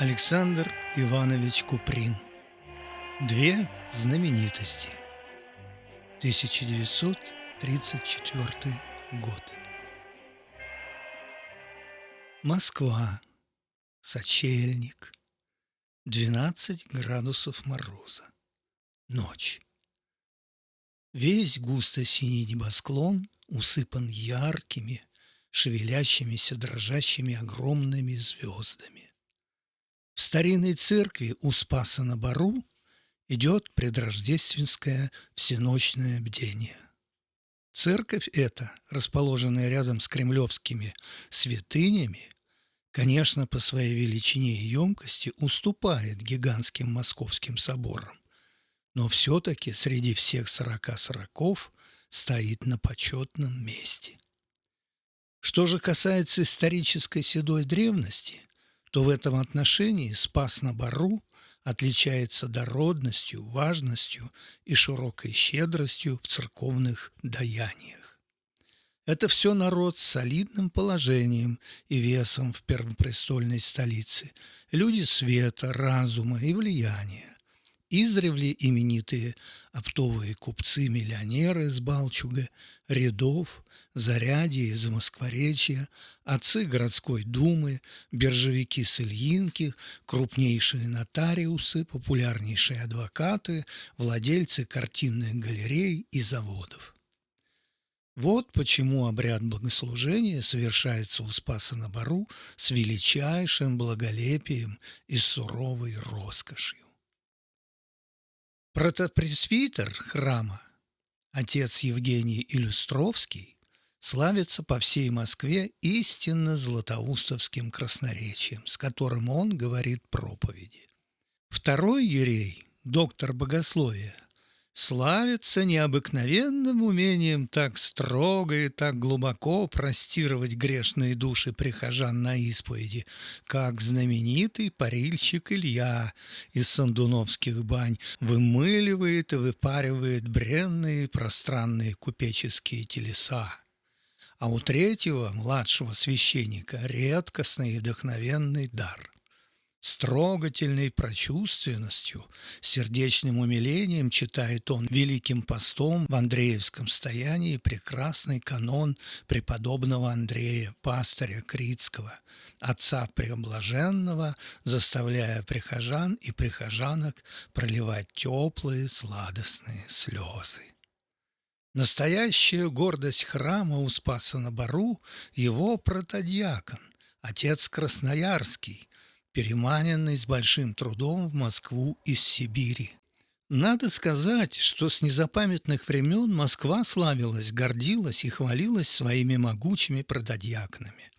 Александр Иванович Куприн. Две знаменитости. 1934 год. Москва. Сочельник. 12 градусов мороза. Ночь. Весь густо-синий небосклон усыпан яркими, шевелящимися, дрожащими огромными звездами. В старинной церкви у Спаса на Бару идет предрождественское всеночное бдение. Церковь эта, расположенная рядом с кремлевскими святынями, конечно, по своей величине и емкости уступает гигантским московским соборам, но все-таки среди всех сорока сороков стоит на почетном месте. Что же касается исторической седой древности, то в этом отношении Спас на Бару отличается дородностью, важностью и широкой щедростью в церковных даяниях. Это все народ с солидным положением и весом в первопрестольной столице, люди света, разума и влияния, издревле именитые оптовые купцы-миллионеры с Балчуга, рядов, зарядье из Москворечья, отцы городской думы, биржевики с Ильинки, крупнейшие нотариусы, популярнейшие адвокаты, владельцы картинных галерей и заводов. Вот почему обряд богослужения совершается у Спаса на Бару с величайшим благолепием и суровой роскошью. Протопресвитер храма, отец Евгений Иллюстровский, славится по всей Москве истинно златоустовским красноречием, с которым он говорит проповеди. Второй ерей, доктор богословия – славится необыкновенным умением так строго и так глубоко простировать грешные души прихожан на исповеди, как знаменитый парильщик Илья из Сандуновских бань вымыливает и выпаривает бренные пространные купеческие телеса. А у третьего, младшего священника, редкостный и вдохновенный дар – с трогательной прочувственностью, сердечным умилением читает он великим постом в Андреевском стоянии прекрасный канон преподобного Андрея, пастыря Критского, отца Преоблаженного, заставляя прихожан и прихожанок проливать теплые сладостные слезы. Настоящая гордость храма у Спаса на Бару – его протодьякон, отец Красноярский, переманенный с большим трудом в Москву из Сибири. Надо сказать, что с незапамятных времен Москва славилась, гордилась и хвалилась своими могучими прододьякнами.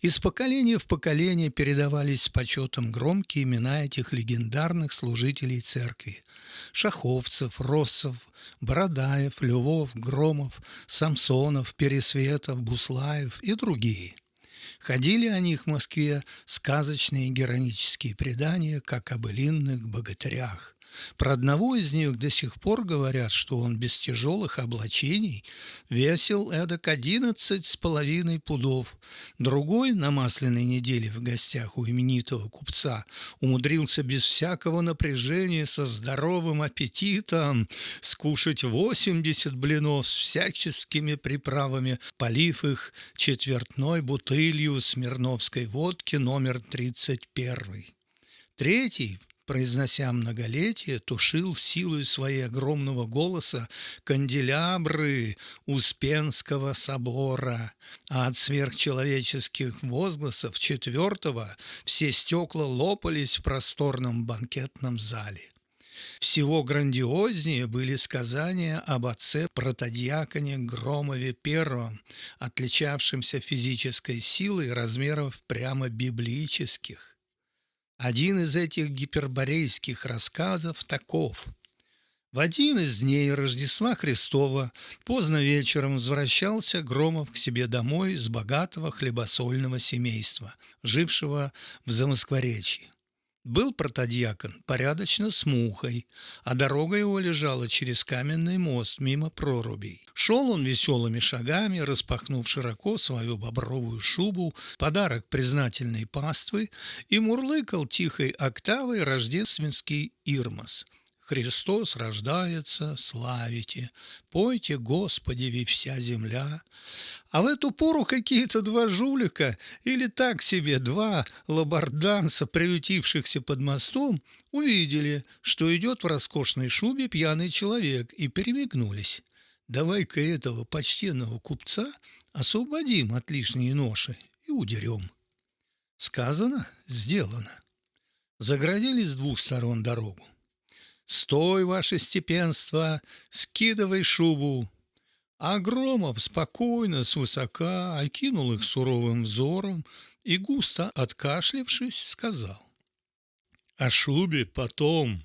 Из поколения в поколение передавались с почетом громкие имена этих легендарных служителей церкви – Шаховцев, Россов, Бородаев, Львов, Громов, Самсонов, Пересветов, Буслаев и другие – Ходили о них в Москве сказочные героические предания, как об былинных богатырях. Про одного из них до сих пор говорят, что он без тяжелых облачений весил эдак одиннадцать с половиной пудов. Другой на масляной неделе в гостях у именитого купца умудрился без всякого напряжения со здоровым аппетитом скушать восемьдесят блинов с всяческими приправами, полив их четвертной бутылью смирновской водки номер тридцать первый. Третий произнося многолетие, тушил силой своей огромного голоса канделябры Успенского собора, а от сверхчеловеческих возгласов четвертого все стекла лопались в просторном банкетном зале. Всего грандиознее были сказания об отце протодиаконе Громове Первом, отличавшемся физической силой размеров прямо библейских. Один из этих гиперборейских рассказов таков. В один из дней Рождества Христова поздно вечером возвращался Громов к себе домой с богатого хлебосольного семейства, жившего в Замоскворечье. Был протодьякон порядочно с мухой, а дорога его лежала через каменный мост мимо прорубей. Шел он веселыми шагами, распахнув широко свою бобровую шубу, подарок признательной паствы, и мурлыкал тихой октавой рождественский ирмос – Христос рождается, славите, пойте, Господи, ви вся земля. А в эту пору какие-то два жулика, или так себе два лабарданца, приютившихся под мостом, увидели, что идет в роскошной шубе пьяный человек, и перемигнулись. Давай-ка этого почтенного купца освободим от лишней ноши и удерем. Сказано, сделано. Заградили с двух сторон дорогу. «Стой, ваше степенство, скидывай шубу!» А Громов спокойно, свысока окинул их суровым взором и, густо откашлившись, сказал. «О шубе потом,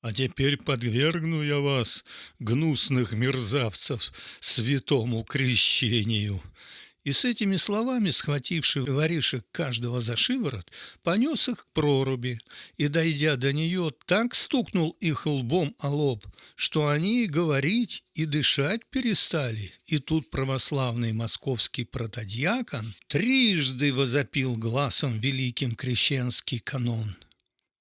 а теперь подвергну я вас, гнусных мерзавцев, святому крещению и с этими словами, схвативший воришек каждого за шиворот, понес их к проруби и, дойдя до нее, так стукнул их лбом о лоб, что они и говорить, и дышать перестали. И тут православный московский протодьякон трижды возопил глазом великим крещенский канон.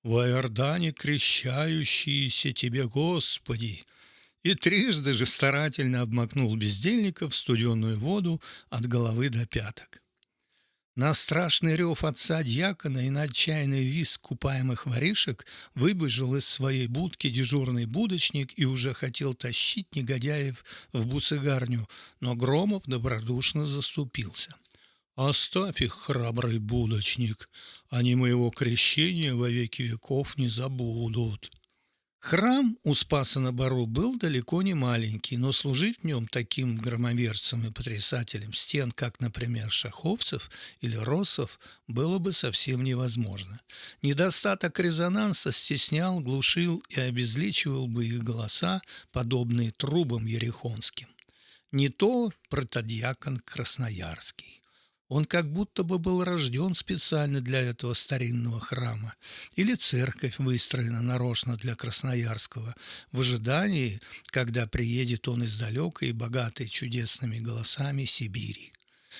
«В Иордане крещающиеся тебе, Господи!» И трижды же старательно обмакнул бездельника в студеную воду от головы до пяток. На страшный рев отца дьякона и на отчаянный визг купаемых воришек выбежал из своей будки дежурный будочник и уже хотел тащить негодяев в буцегарню, но Громов добродушно заступился. «Оставь их, храбрый будочник, они моего крещения во веки веков не забудут». Храм у Спаса на Бару был далеко не маленький, но служить в нем таким громоверцем и потрясателем стен, как, например, Шаховцев или Россов, было бы совсем невозможно. Недостаток резонанса стеснял, глушил и обезличивал бы их голоса, подобные трубам ерехонским. Не то протодьякон Красноярский. Он как будто бы был рожден специально для этого старинного храма. Или церковь выстроена нарочно для Красноярского, в ожидании, когда приедет он из далекой и богатой чудесными голосами Сибири.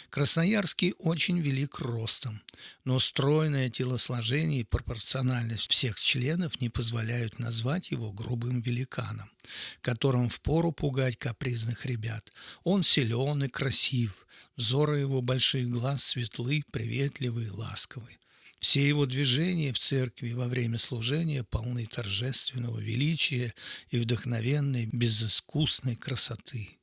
Красноярский очень велик ростом, но стройное телосложение и пропорциональность всех членов не позволяют назвать его грубым великаном, которым впору пугать капризных ребят. Он силен и красив, взоры его больших глаз светлы, приветливы и ласковы. Все его движения в церкви во время служения полны торжественного величия и вдохновенной, безыскусной красоты.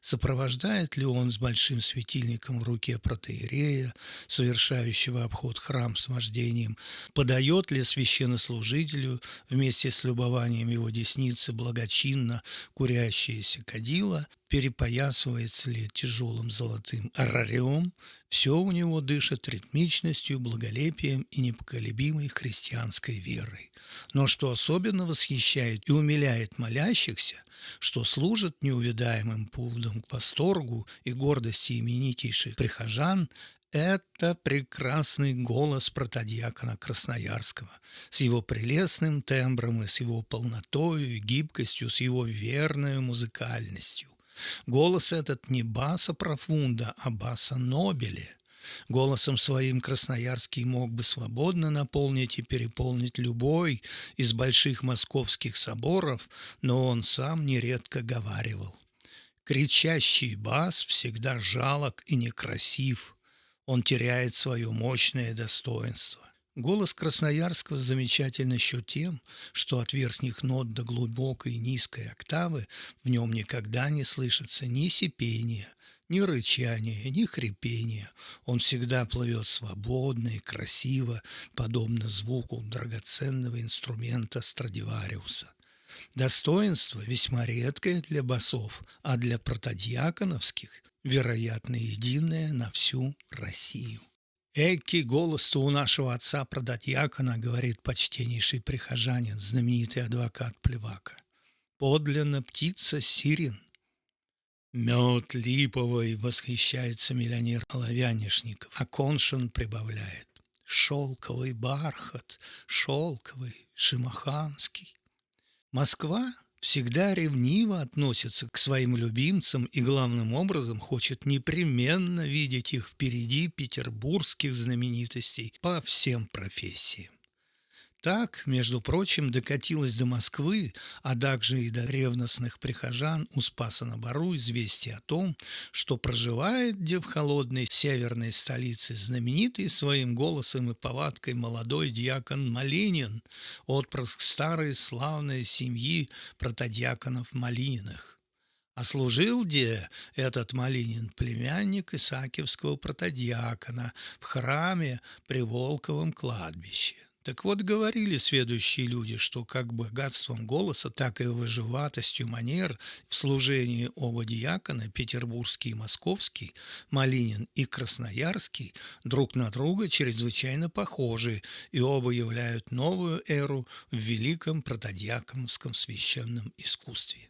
Сопровождает ли он с большим светильником в руке протеерея, совершающего обход храм с вождением? Подает ли священнослужителю вместе с любованием его десницы благочинно курящееся кадила? Перепоясывается ли тяжелым золотым арариом? Все у него дышит ритмичностью, благолепием и непоколебимой христианской верой. Но что особенно восхищает и умиляет молящихся, что служит неувидаемым поводом к восторгу и гордости именитейших прихожан, это прекрасный голос протодьякона Красноярского с его прелестным тембром и с его полнотой и гибкостью, с его верной музыкальностью. Голос этот не баса профунда, а баса нобеле. Голосом своим Красноярский мог бы свободно наполнить и переполнить любой из больших московских соборов, но он сам нередко говаривал. Кричащий бас всегда жалок и некрасив. Он теряет свое мощное достоинство. Голос Красноярского замечателен еще тем, что от верхних нот до глубокой низкой октавы в нем никогда не слышится ни сипения, ни рычания, ни хрипения. Он всегда плывет свободно и красиво, подобно звуку драгоценного инструмента Страдивариуса. Достоинство весьма редкое для басов, а для протодьяконовских, вероятно, единое на всю Россию. «Эки голос-то у нашего отца протодьякона», — говорит почтеннейший прихожанин, знаменитый адвокат Плевака. «Подлинно птица сирен, Мед липовый, восхищается миллионер Оловянишников, а Коншин прибавляет. шелковый бархат, шелковый, шимаханский. Москва всегда ревниво относится к своим любимцам и главным образом хочет непременно видеть их впереди петербургских знаменитостей по всем профессиям. Так, между прочим, докатилось до Москвы, а также и до ревностных прихожан у Спаса-на-Бару известие о том, что проживает где в холодной северной столице знаменитый своим голосом и повадкой молодой дьякон Малинин, отпрыск старой славной семьи протодьяконов Малининых. А служил где этот Малинин племянник Исаакиевского протодьякона в храме при Волковом кладбище. Так вот, говорили следующие люди, что как богатством голоса, так и выживатостью манер в служении оба диакона, петербургский и московский, Малинин и Красноярский, друг на друга чрезвычайно похожи, и оба являют новую эру в великом протодиаконовском священном искусстве.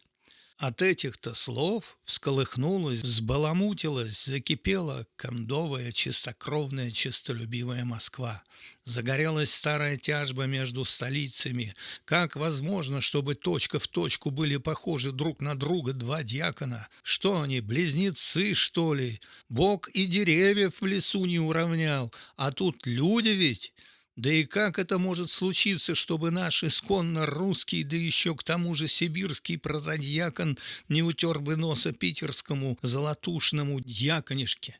От этих-то слов всколыхнулась, взбаламутилась, закипела кондовая, чистокровная, чистолюбивая Москва. Загорелась старая тяжба между столицами. Как возможно, чтобы точка в точку были похожи друг на друга два дьякона? Что они, близнецы, что ли? Бог и деревьев в лесу не уравнял, а тут люди ведь... Да и как это может случиться, чтобы наш исконно русский, да еще к тому же сибирский протодьякон не утер бы носа питерскому золотушному дьяконишке?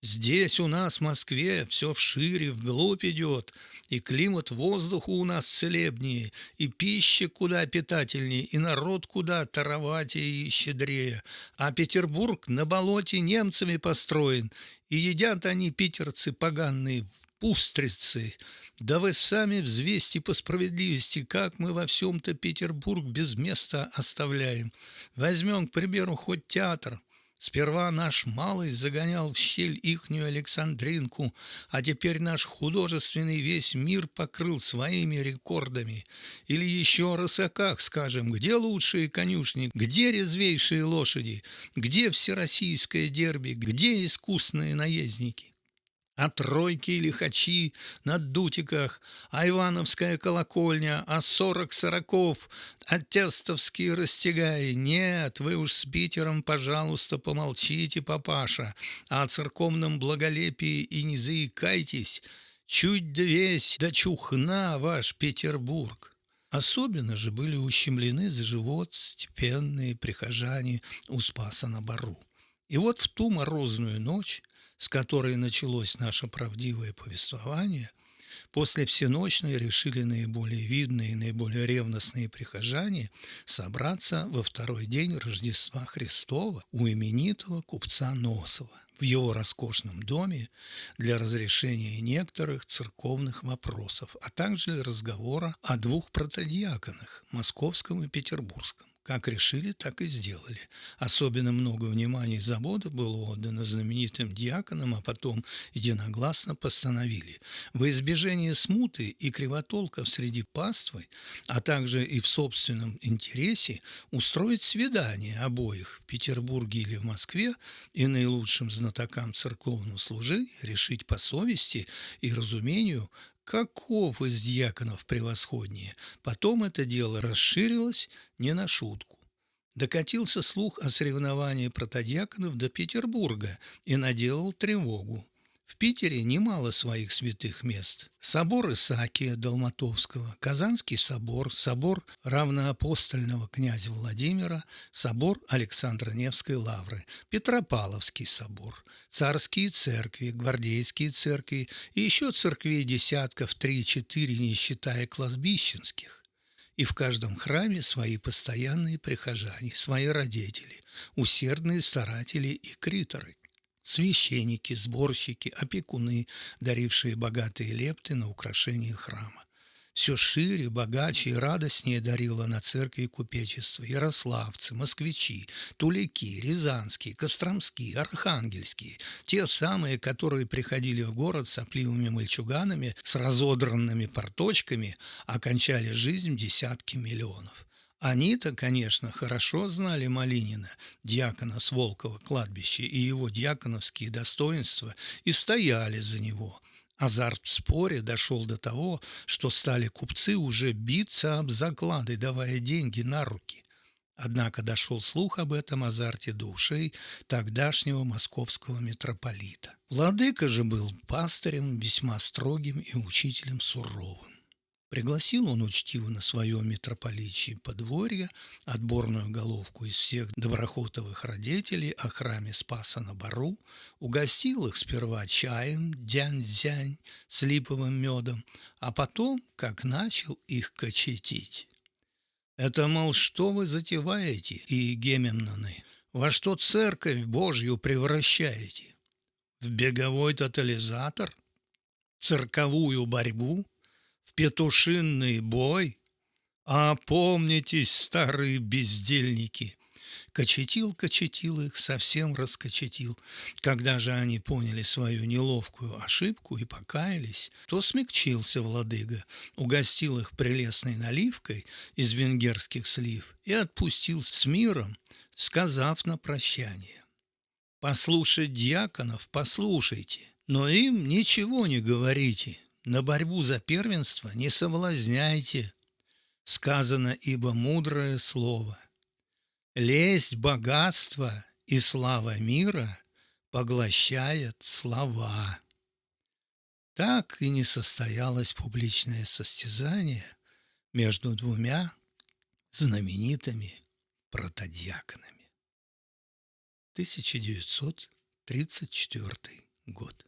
Здесь у нас, в Москве, все вшире, вглубь идет, и климат воздуха у нас целебнее, и пища куда питательнее, и народ куда тароватее и щедрее. А Петербург на болоте немцами построен, и едят они, питерцы поганые, устрицы. Да вы сами взвесьте по справедливости, как мы во всем-то Петербург без места оставляем. Возьмем, к примеру, хоть театр. Сперва наш малый загонял в щель ихнюю Александринку, а теперь наш художественный весь мир покрыл своими рекордами. Или еще о рысаках скажем, где лучшие конюшни, где резвейшие лошади, где всероссийское дерби, где искусные наездники а тройки и лихачи на дутиках, а Ивановская колокольня, а сорок сороков, а тестовские растягаи. Нет, вы уж с Питером, пожалуйста, помолчите, папаша, а о церковном благолепии и не заикайтесь. Чуть да весь да чухна ваш Петербург. Особенно же были ущемлены за живот степенные прихожане у Спаса на Бару. И вот в ту морозную ночь с которой началось наше правдивое повествование, после всеночной решили наиболее видные и наиболее ревностные прихожане собраться во второй день Рождества Христова у именитого купца Носова в его роскошном доме для разрешения некоторых церковных вопросов, а также разговора о двух протодиаконах – московском и петербургском. Как решили, так и сделали. Особенно много внимания и заботы было отдано знаменитым диаконам, а потом единогласно постановили во избежание смуты и кривотолков среди паствы, а также и в собственном интересе устроить свидание обоих в Петербурге или в Москве и наилучшим знатокам церковного служения решить по совести и разумению, каков из дьяконов превосходнее. Потом это дело расширилось не на шутку. Докатился слух о соревновании протодьяконов до Петербурга и наделал тревогу. В Питере немало своих святых мест. Собор Исаакия Долматовского, Казанский собор, собор равноапостольного князя Владимира, собор Александра Невской лавры, Петропавловский собор, царские церкви, гвардейские церкви и еще церквей десятков три-четыре, не считая кладбищенских. И в каждом храме свои постоянные прихожане, свои родители, усердные старатели и криторы священники, сборщики, опекуны, дарившие богатые лепты на украшение храма. Все шире, богаче и радостнее дарило на церкви купечество ярославцы, москвичи, туляки, рязанские, костромские, архангельские, те самые, которые приходили в город сопливыми мальчуганами с разодранными порточками, окончали жизнь десятки миллионов. Они-то, конечно, хорошо знали Малинина, диакона с Волкова кладбища, и его диаконовские достоинства, и стояли за него. Азарт в споре дошел до того, что стали купцы уже биться об заклады, давая деньги на руки. Однако дошел слух об этом азарте до ушей тогдашнего московского митрополита. Владыка же был пастырем весьма строгим и учителем суровым. Пригласил он учтиво на свое митрополичье подворье отборную головку из всех доброхотовых родителей о храме Спаса на Бару, угостил их сперва чаем дянь-зянь с липовым медом, а потом, как начал их кочетить. Это, мол, что вы затеваете, и геменнаны? Во что церковь Божью превращаете? В беговой тотализатор? Цирковую борьбу? В петушинный бой? Опомнитесь, старые бездельники! Кочетил, кочетил их, совсем раскочетил. Когда же они поняли свою неловкую ошибку и покаялись, то смягчился владыга, угостил их прелестной наливкой из венгерских слив и отпустил с миром, сказав на прощание. «Послушать дьяконов послушайте, но им ничего не говорите, на борьбу за первенство не соблазняйте». Сказано ибо мудрое слово – Лесть богатства и слава мира поглощает слова. Так и не состоялось публичное состязание между двумя знаменитыми протодьяконами. 1934 год.